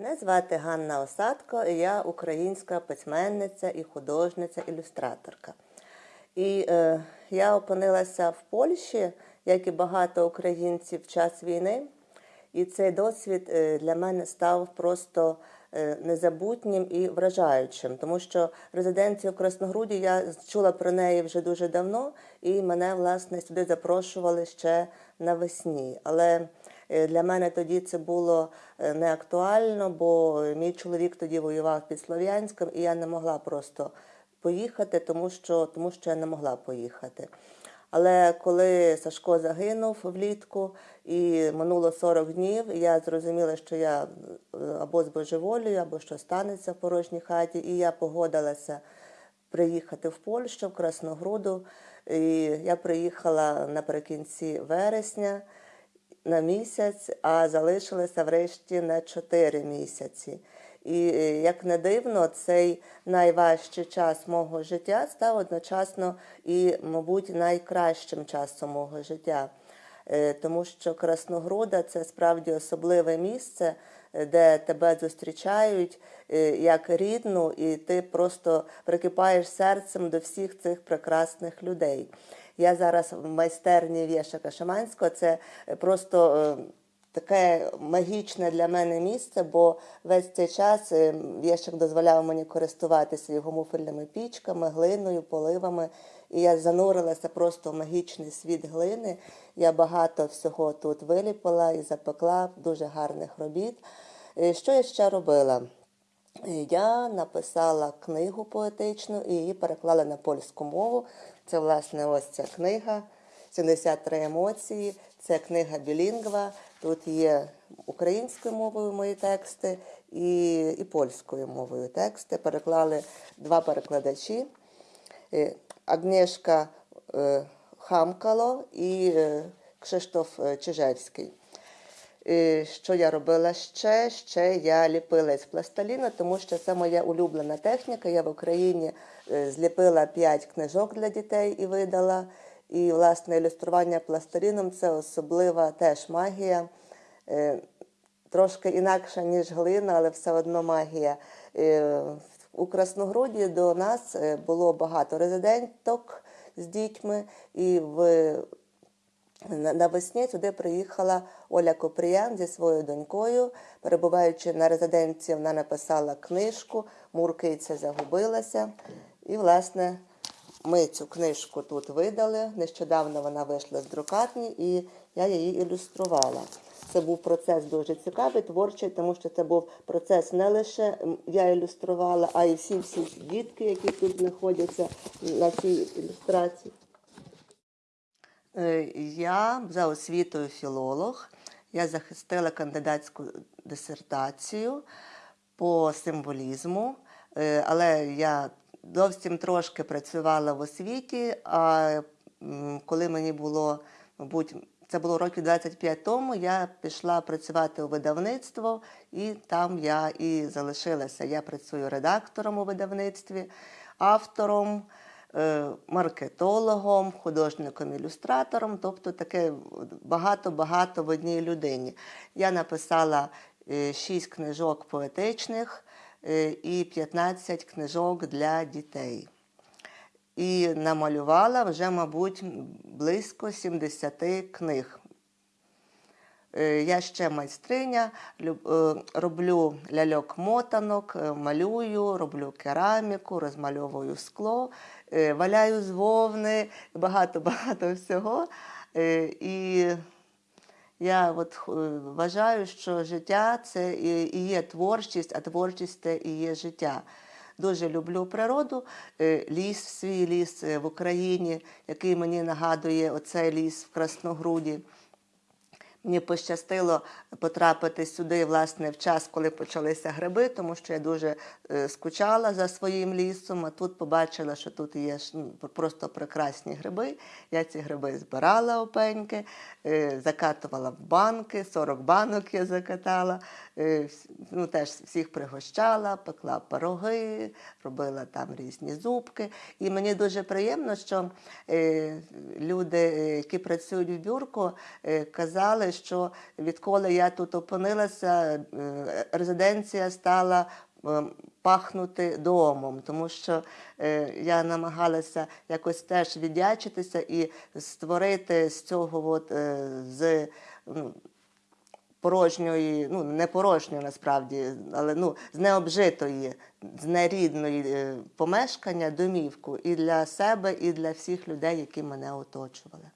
Мене звати Ганна Осадко, і я українська письменниця і художниця, ілюстраторка. І е, я опинилася в Польщі, як і багато українців в час війни. І цей досвід е, для мене став просто е, незабутнім і вражаючим, тому що резиденцію в Красногруді я чула про неї вже дуже давно, і мене власне сюди запрошували ще навесні. Але для мене тоді це було е, не актуально, бо мій чоловік тоді воював під Слов'янськом, і я не могла просто поїхати, тому що, тому що я не могла поїхати. Але коли Сашко загинув влітку і минуло 40 днів, я зрозуміла, що я е, або збожеволюю, або що станеться в порожній хаті, і я погодилася приїхати в Польщу, в Красногруду. І я приїхала наприкінці вересня на місяць, а залишилася врешті на 4 місяці. І е, як не дивно, цей найважчий час мого життя став одночасно і, мабуть, найкращим часом мого життя. Е, Тому що Красногруда це справді особливе місце, е, де тебе зустрічають як рідну, і ти просто прикипаєш серцем до всіх цих прекрасних людей. Я зараз в майстерні Вєшака Шаманського. Це е, просто е, таке магічне для мене місце, бо весь цей час е, Вєшак дозволяв мені користуватися його муфельними пічками, глиною, поливами. І я занурилася просто в магічний світ глини. Я багато всього тут виліпила і запекла дуже гарних робіт. Що я ще робила? Я написала книгу поетичну і її переклала на польську мову. Це, власне, ось ця книга 73 емоції. Це книга білінгва. Тут є українською мовою мої тексти і, і польською мовою тексти. Переклали два перекладачі. Е, Агнєшка е, Хамкало і е, Кшиштоф Чижевський. Що я робила ще? Ще я ліпила із пластиліну, тому що це моя улюблена техніка. Я в Україні е, зліпила п'ять книжок для дітей і видала. І, власне, ілюстрування пластиліном це особлива теж магія. Е, Трошки інакша, ніж глина, але все одно магія. Е, У Красногруді до нас було багато резиденток з дітьми, і в Навесні сюди приїхала Оля Копріян зі своєю донькою. Перебуваючи на резиденції, вона написала книжку Муркиця загубилася. І, власне, ми цю книжку тут видали. Нещодавно вона вийшла з друкарні, і я її ілюструвала. Це був процес дуже цікавий, творчий, тому що це був процес не лише я ілюструвала, а й всі всі дітки, які тут знаходяться на цій ілюстрації. Е, Я за освітою філолог. Я захистила кандидатську дисертацію по символізму, Е, але я зовсім трошки працювала в освіті. А коли мені було, мабуть, це було років 25 тому, я пішла працювати у видавництво, і там я і залишилася. Я працюю редактором у видавництві, автором маркетологом, художником-ілюстратором, тобто таке багато-багато в одній людині. Я написала е, шість книжок поетичних е, і 15 книжок для дітей. І намалювала вже, мабуть, близько 70 книг. Е, Я ще майстриня, е, роблю ляльок-мотанок, е, малюю, роблю кераміку, розмальовую скло, валяю з вовни, багато-багато всього. І я от вважаю, що життя це і є творчість, а творчість це і є життя. Дуже люблю природу, ліс, свій ліс в Україні, який мені нагадує оцей ліс в Красногруді. Мені пощастило потрапити сюди власне в час, коли почалися гриби, тому що я дуже е, скучала за своїм лісом. А тут побачила, що тут є ну, просто прекрасні гриби. Я ці гриби збирала опеньки, е, закатувала в банки, 40 банок я закатала. е, Ну, теж всіх пригощала, пекла пироги, робила там різні зубки. І мені дуже приємно, що люди, які працюють в бюрку, казали, сказали, що відколи я тут опинилася, е, резиденція стала е, пахнути домом, тому що е, я намагалася якось теж віддячитися і створити з цього, от, з ну, порожньої, ну не порожньої насправді, але ну з необжитої, з нерідної помешкання домівку і для себе, і для всіх людей, які мене оточували.